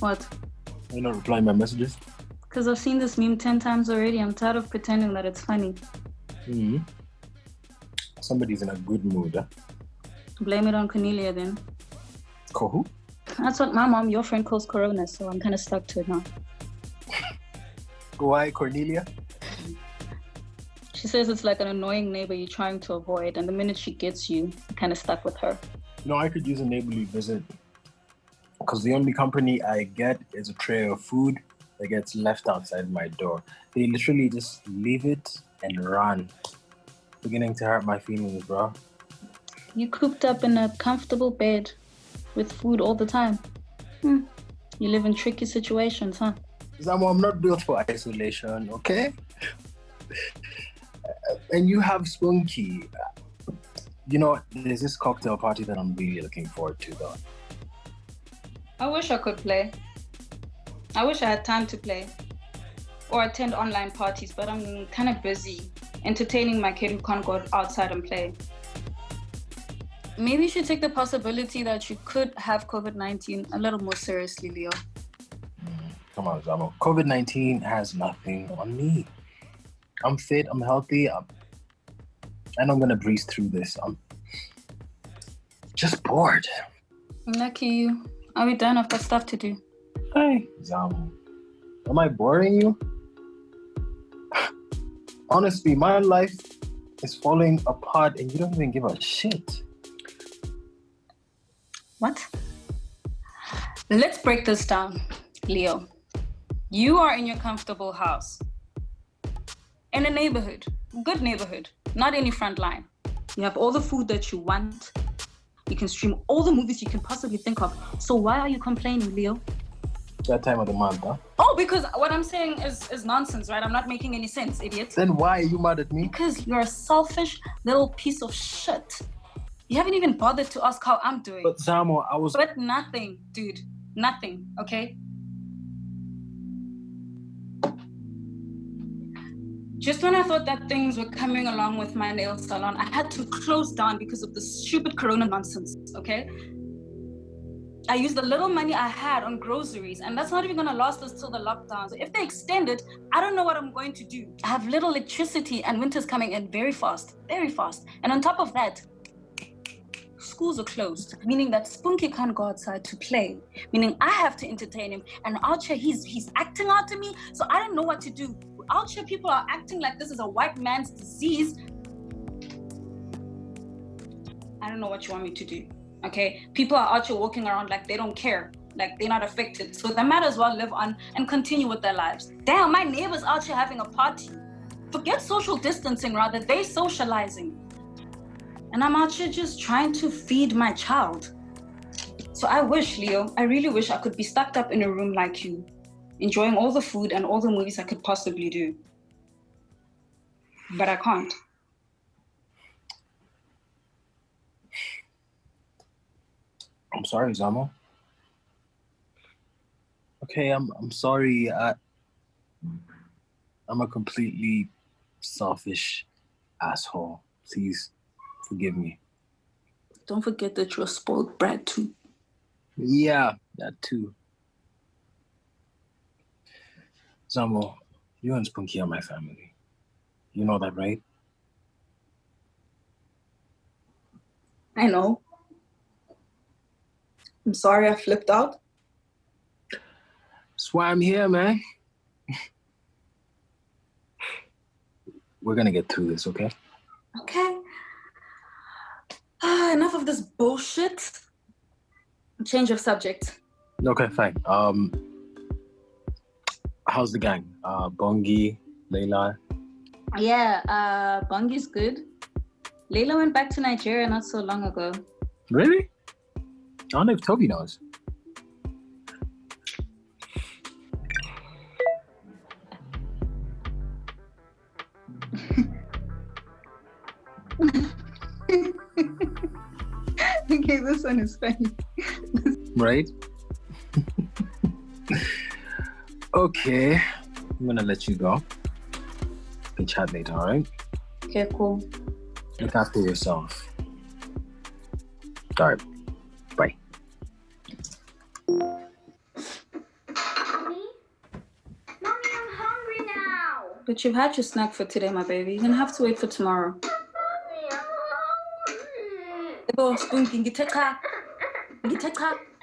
What? You're not replying my messages? Because I've seen this meme 10 times already. I'm tired of pretending that it's funny. hmm Somebody's in a good mood. Huh? Blame it on Cornelia then. Who? That's what my mom, your friend, calls Corona, so I'm kind of stuck to it now. Why, Cornelia? She says it's like an annoying neighbor you're trying to avoid, and the minute she gets you, you're kind of stuck with her. No, I could use a neighborly visit. Because the only company I get is a tray of food that gets left outside my door. They literally just leave it and run. Beginning to hurt my feelings, bro. You cooped up in a comfortable bed with food all the time. Hmm. You live in tricky situations, huh? Zamo, I'm not built for isolation, okay? and you have Spunky. You know, there's this cocktail party that I'm really looking forward to, though. I wish I could play. I wish I had time to play or attend online parties, but I'm kind of busy entertaining my kid who can't go outside and play. Maybe you should take the possibility that you could have COVID 19 a little more seriously, Leo. Come on, Zamo. COVID 19 has nothing on me. I'm fit, I'm healthy, I'm, and I'm gonna breeze through this. I'm just bored. I'm lucky you. Are we done? I've got stuff to do. Hey, Zamo. Am I boring you? Honestly, my life is falling apart and you don't even give a shit. What? Let's break this down, Leo. You are in your comfortable house, in a neighborhood, good neighborhood, not any front line. You have all the food that you want. You can stream all the movies you can possibly think of. So why are you complaining, Leo? That time of the month, huh? Oh, because what I'm saying is, is nonsense, right? I'm not making any sense, idiot. Then why are you mad at me? Because you're a selfish little piece of shit. You haven't even bothered to ask how I'm doing. But Zamo, I was. But nothing, dude. Nothing, okay? Just when I thought that things were coming along with my nail salon, I had to close down because of the stupid corona nonsense, okay? I used the little money I had on groceries, and that's not even gonna last us till the lockdown. So if they extend it, I don't know what I'm going to do. I have little electricity, and winter's coming in very fast, very fast. And on top of that, schools are closed, meaning that Spunky can't go outside to play, meaning I have to entertain him. And Archer, he's he's acting out to me, so I don't know what to do. Archer, people are acting like this is a white man's disease. I don't know what you want me to do. Okay, people are out here walking around like they don't care, like they're not affected. So they might as well live on and continue with their lives. Damn, my neighbor's out here having a party. Forget social distancing, rather, they socializing. And I'm out here just trying to feed my child. So I wish, Leo, I really wish I could be stuck up in a room like you, enjoying all the food and all the movies I could possibly do. But I can't. I'm sorry, Zamo. Okay, I'm I'm sorry. I I'm a completely selfish asshole. Please forgive me. Don't forget that you're a spoiled brat too. Yeah, that too. Zamo, you and Spunky are my family. You know that, right? I know. I'm sorry I flipped out. That's why I'm here, man. We're gonna get through this, okay? Okay. Ah, enough of this bullshit. Change of subject. Okay, fine. Um, how's the gang? Uh, Bongi, Layla. Yeah, uh, Bongi's good. Layla went back to Nigeria not so long ago. Really? I don't know if Toby knows. okay, this one is funny. Right? Okay, I'm gonna let you go. We chat later, all right? Okay, cool. Look after yourself. All right, bye. But you've had your snack for today, my baby. You're gonna have to wait for tomorrow. Mommy,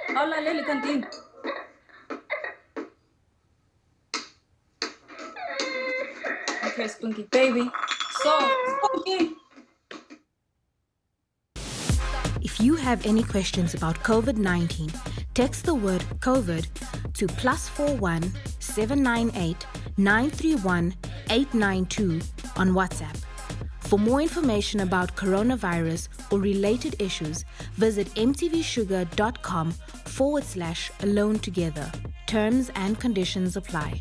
I'm hungry. Okay, Spunky, baby. So, Spunky. If you have any questions about COVID 19, text the word COVID to plus 41 798 931 892 on WhatsApp. For more information about coronavirus or related issues, visit mtvshuga.com forward slash alone together. Terms and conditions apply.